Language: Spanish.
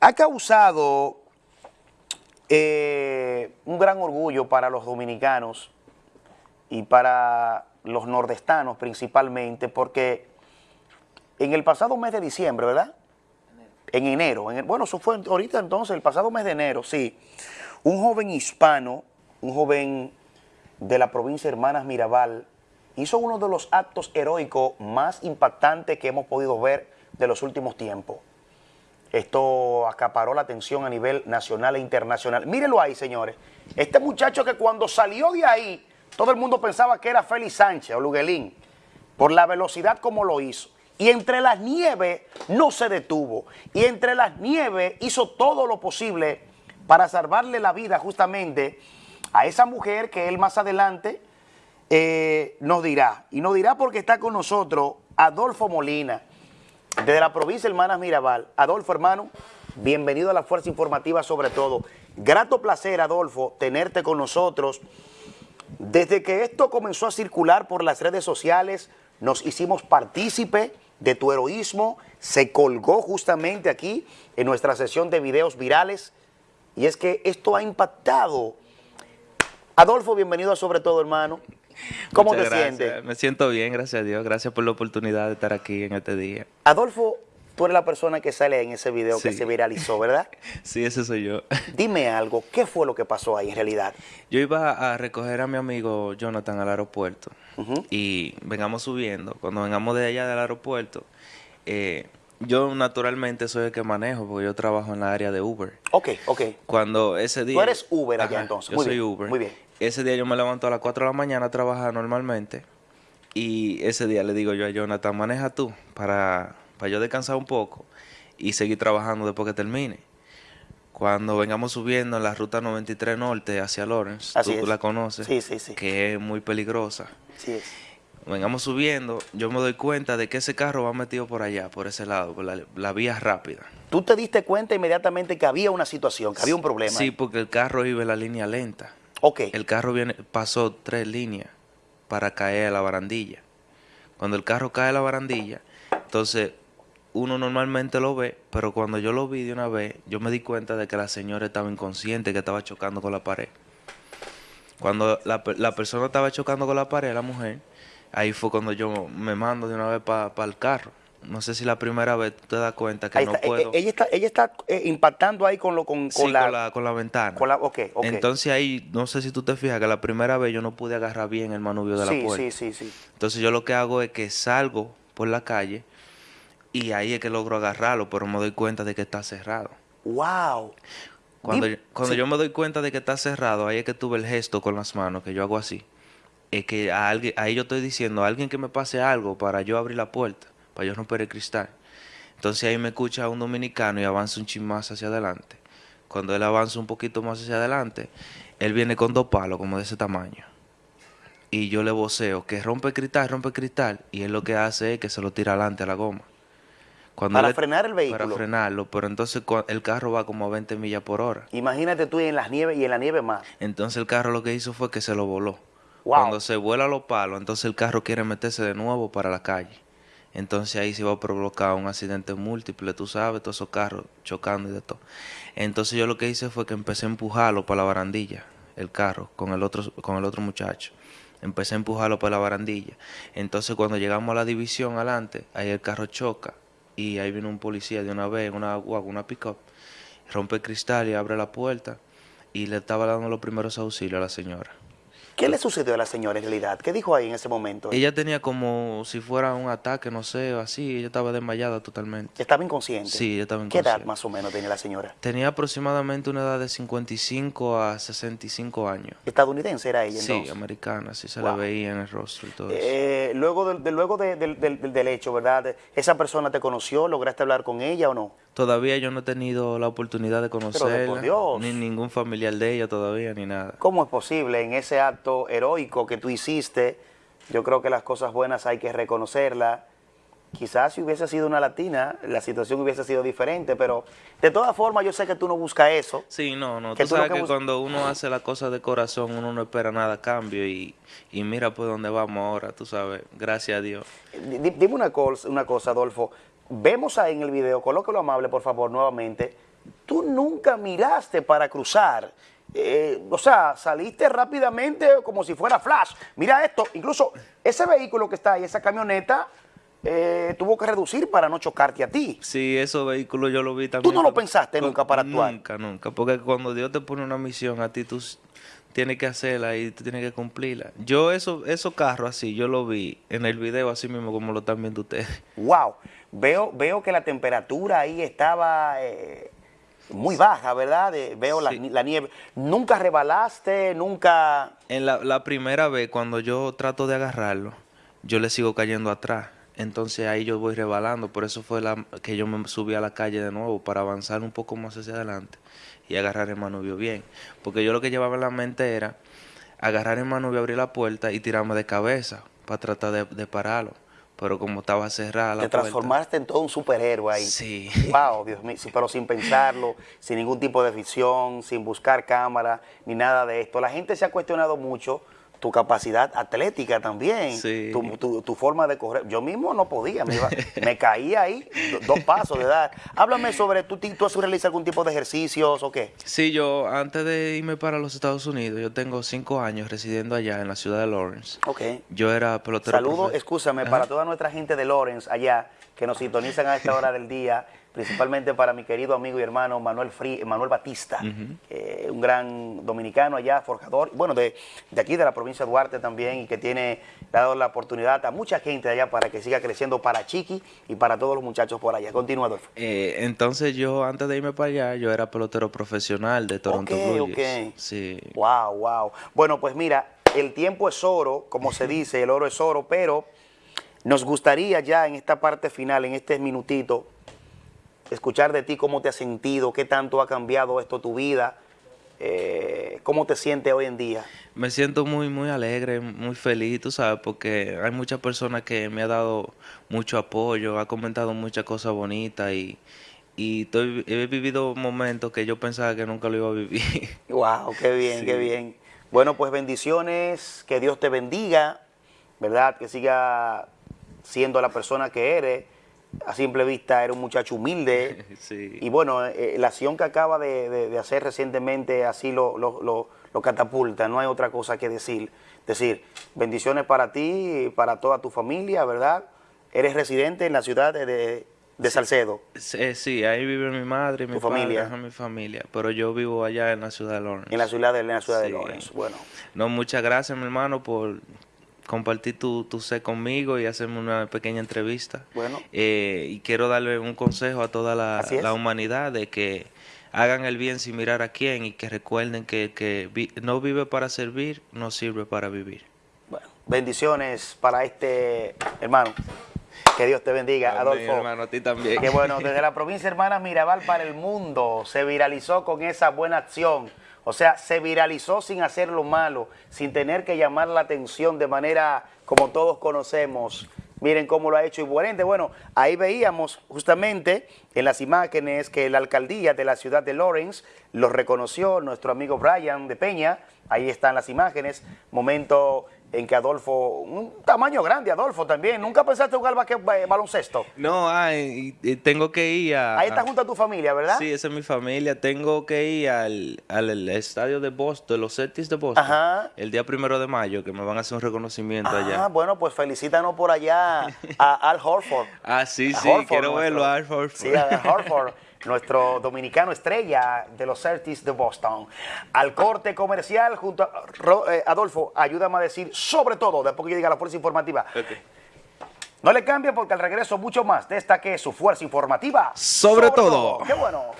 ha causado eh, un gran orgullo para los dominicanos y para los nordestanos principalmente, porque en el pasado mes de diciembre, ¿verdad? En enero, bueno, eso fue ahorita entonces, el pasado mes de enero, sí, un joven hispano, un joven de la provincia de Hermanas Mirabal, hizo uno de los actos heroicos más impactantes que hemos podido ver de los últimos tiempos. Esto acaparó la atención a nivel nacional e internacional. Mírenlo ahí, señores. Este muchacho que cuando salió de ahí, todo el mundo pensaba que era Félix Sánchez o Luguelín, por la velocidad como lo hizo. Y entre las nieves no se detuvo. Y entre las nieves hizo todo lo posible para salvarle la vida justamente a esa mujer que él más adelante eh, nos dirá. Y nos dirá porque está con nosotros Adolfo Molina, desde la provincia Hermanas Mirabal. Adolfo, hermano, bienvenido a la Fuerza Informativa sobre todo. Grato placer, Adolfo, tenerte con nosotros. Desde que esto comenzó a circular por las redes sociales, nos hicimos partícipe de tu heroísmo, se colgó justamente aquí en nuestra sesión de videos virales, y es que esto ha impactado. Adolfo, bienvenido a Sobre Todo, hermano. ¿Cómo te sientes? Me siento bien, gracias a Dios. Gracias por la oportunidad de estar aquí en este día. Adolfo, tú eres la persona que sale en ese video que se viralizó, ¿verdad? sí, ese soy yo. Dime algo, ¿qué fue lo que pasó ahí en realidad? Yo iba a recoger a mi amigo Jonathan al aeropuerto y vengamos subiendo. Cuando vengamos de allá del aeropuerto, eh, yo naturalmente soy el que manejo porque yo trabajo en la área de Uber. Ok, ok. Cuando ese día... Tú eres Uber allá entonces. Yo soy Uber. Muy bien. Ese día yo me levanto a las 4 de la mañana a trabajar normalmente y ese día le digo yo a Jonathan, maneja tú para, para yo descansar un poco y seguir trabajando después que termine. Cuando vengamos subiendo en la ruta 93 Norte hacia Lawrence, tú la conoces, sí, sí, sí. que es muy peligrosa. Es. Vengamos subiendo, yo me doy cuenta de que ese carro va metido por allá, por ese lado, por la, la vía rápida. ¿Tú te diste cuenta inmediatamente que había una situación, que había un problema? Sí, porque el carro iba en la línea lenta. El carro viene, pasó tres líneas para caer a la barandilla. Cuando el carro cae a la barandilla, entonces uno normalmente lo ve, pero cuando yo lo vi de una vez, yo me di cuenta de que la señora estaba inconsciente, que estaba chocando con la pared. Cuando la, la persona estaba chocando con la pared, la mujer, ahí fue cuando yo me mando de una vez para el carro no sé si la primera vez te das cuenta que no eh, puedo. Ella está, ella está eh, impactando ahí con lo con, la, con la, ventana. Con la, okay, Entonces ahí, no sé si tú te fijas que la primera vez yo no pude agarrar bien el manubrio de la puerta. Sí, sí, sí. Entonces yo lo que hago es que salgo por la calle y ahí es que logro agarrarlo, pero me doy cuenta de que está cerrado. ¡Wow! Cuando, cuando yo me doy cuenta de que está cerrado, ahí es que tuve el gesto con las manos, que yo hago así. Es que a alguien, ahí yo estoy diciendo a alguien que me pase algo para yo abrir la puerta para yo romper el cristal. Entonces ahí me escucha un dominicano y avanza un chin más hacia adelante. Cuando él avanza un poquito más hacia adelante, él viene con dos palos como de ese tamaño. Y yo le voceo que rompe el cristal, rompe el cristal. Y él lo que hace es que se lo tira adelante a la goma. para frenar el vehículo. Para frenarlo, pero entonces el carro va como a 20 millas por hora. Imagínate tú en las nieves y en la nieve más. Entonces el carro lo que hizo fue que se lo voló. Cuando se vuela los palos, entonces el carro quiere meterse de nuevo para la calle. Entonces ahí se va a provocar un accidente múltiple, tú sabes, todos esos carros chocando y de todo. Entonces yo lo que hice fue que empecé a empujarlo para la barandilla, el carro, con el otro, con el otro muchacho. Empecé a empujarlo para la barandilla. Entonces cuando llegamos a la división adelante, ahí el carro choca y ahí viene un policía de una vez, una una pick-up, rompe el cristal y abre la puerta y le estaba dando los primeros auxilios a la señora. ¿Qué le sucedió a la señora en realidad? ¿Qué dijo ahí en ese momento? Ella tenía como si fuera un ataque, no sé, así. Ella estaba desmayada totalmente. ¿Estaba inconsciente? Sí, ella estaba inconsciente. ¿Qué edad más o menos tenía la señora? Tenía aproximadamente una edad de 55 a 65 años. ¿Estadounidense era ella entonces? Sí, americana, sí se la veía en el rostro y todo eso. Eh, luego de, luego del hecho, ¿verdad? ¿Esa persona te conoció? ¿Lograste hablar con ella o no? Todavía yo no he tenido la oportunidad de conocerla, ni ningún familiar de ella todavía, ni nada. ¿Cómo es posible en ese acto heroico que tú hiciste? Yo creo que las cosas buenas hay que reconocerlas. Quizás si hubiese sido una latina, la situación hubiese sido diferente, pero de todas formas yo sé que tú no buscas eso. Sí, no, no. tú, sabes que, cuando uno hace las cosas de corazón, uno no espera nada a cambio y, mira por dónde vamos ahora, tú sabes, gracias a Dios. dime una cosa, una cosa Adolfo vemos ahí en el video, colóquelo amable por favor nuevamente, tú nunca miraste para cruzar. Eh, o sea, saliste rápidamente como si fuera flash. Mira esto, incluso ese vehículo que está ahí, esa camioneta, eh, tuvo que reducir para no chocarte a ti. Sí, esos vehículos yo lo vi también. ¿Tú no lo pensaste nunca para actuar? Nunca, nunca, porque cuando Dios te pone una misión a ti, tú tienes que hacerla y tú tienes que cumplirla. Yo eso, esos carros así, yo lo vi en el video así mismo como lo están viendo ustedes. Wow, veo, veo que la temperatura ahí estaba eh, muy baja, ¿verdad? veo la, nieve. ¿Nunca rebalaste? ¿Nunca...? En la, la primera vez, cuando yo trato de agarrarlo, yo le sigo cayendo atrás entonces ahí yo voy rebalando, por eso fue la, que yo me subí a la calle de nuevo, para avanzar un poco más hacia adelante y agarrar el manubrio bien. Porque yo lo que llevaba en la mente era agarrar el manubrio, abrir la puerta y tirarme de cabeza para tratar de, pararlo. Pero como estaba cerrada la Te transformaste en todo un superhéroe ahí. Sí. Wow, Dios mío, pero sin pensarlo, sin ningún tipo de visión, sin buscar cámara, ni nada de esto. La gente se ha cuestionado mucho tu capacidad atlética también, tu, forma de correr. Yo mismo no podía, me, caía ahí, dos pasos de dar. Háblame sobre, ¿tú, ¿tú has realizado algún tipo de ejercicios o qué? Sí, yo antes de irme para los Estados Unidos, yo tengo cinco años residiendo allá en la ciudad de Lawrence. Ok. Yo era pelotero. Saludos, escúchame, para toda nuestra gente de Lawrence allá, que nos sintonizan a esta hora del día principalmente para mi querido amigo y hermano Manuel, Manuel Batista, eh, un gran dominicano allá, forjador, bueno, de, aquí de la provincia de Duarte también, y que tiene dado la oportunidad a mucha gente allá para que siga creciendo para Chiqui y para todos los muchachos por allá. Continúa, Adolfo. Eh, entonces yo, antes de irme para allá, yo era pelotero profesional de Toronto Blue Jays. Sí. Wow, wow. Bueno, pues mira, el tiempo es oro, como se dice, el oro es oro, pero nos gustaría ya en esta parte final, en este minutito, escuchar de ti cómo te has sentido, qué tanto ha cambiado esto tu vida, eh, cómo te sientes hoy en día. Me siento muy, muy alegre, muy feliz, tú sabes, porque hay muchas personas que me han dado mucho apoyo, ha comentado muchas cosas bonitas y, y he vivido momentos que yo pensaba que nunca lo iba a vivir. Wow, qué bien, qué bien. Bueno, pues bendiciones, que Dios te bendiga, ¿verdad? Que siga siendo la persona que eres a simple vista era un muchacho humilde. Y bueno, eh, la acción que acaba de, hacer recientemente así lo, lo, catapulta, no hay otra cosa que decir. Decir, bendiciones para ti y para toda tu familia, ¿verdad? Eres residente en la ciudad de, Salcedo. Sí, ahí vive mi madre y mi familia. mi familia, pero yo vivo allá en la ciudad de Lawrence. En la ciudad de, en la ciudad de Lawrence, bueno. No, muchas gracias, mi hermano, por compartir tu, tu sé conmigo y hacerme una pequeña entrevista. Bueno. Eh, y quiero darle un consejo a toda la, humanidad de que hagan el bien sin mirar a quién y que recuerden que, que no vive para servir, no sirve para vivir. Bueno, bendiciones para este hermano. Que Dios te bendiga, Adolfo. hermano, a ti también. Que bueno, desde la provincia hermana Mirabal para el mundo se viralizó con esa buena acción o sea, se viralizó sin hacer lo malo, sin tener que llamar la atención de manera como todos conocemos. Miren cómo lo ha hecho Igualente. Bueno, ahí veíamos justamente en las imágenes que la alcaldía de la ciudad de Lawrence lo reconoció, nuestro amigo Brian de Peña, ahí están las imágenes, momento en que Adolfo, un tamaño grande Adolfo también, ¿nunca pensaste jugar eh, baloncesto? No, ay, tengo que ir a... Ahí está junto a tu familia, ¿verdad? Sí, esa es mi familia, tengo que ir al, al, estadio de Boston, los Celtics de Boston, Ajá. el día primero de mayo, que me van a hacer un reconocimiento allá. Ah, bueno, pues felicítanos por allá a Al Horford. ah, sí, sí, quiero verlo a Al Horford. Sí, a Al Horford. nuestro dominicano estrella de los Celtics de Boston. Al corte comercial junto a eh, Adolfo, ayúdame a decir sobre todo, después que yo diga la fuerza informativa. No le cambien porque al regreso mucho más de esta que es su fuerza informativa. Sobre, todo. Qué bueno.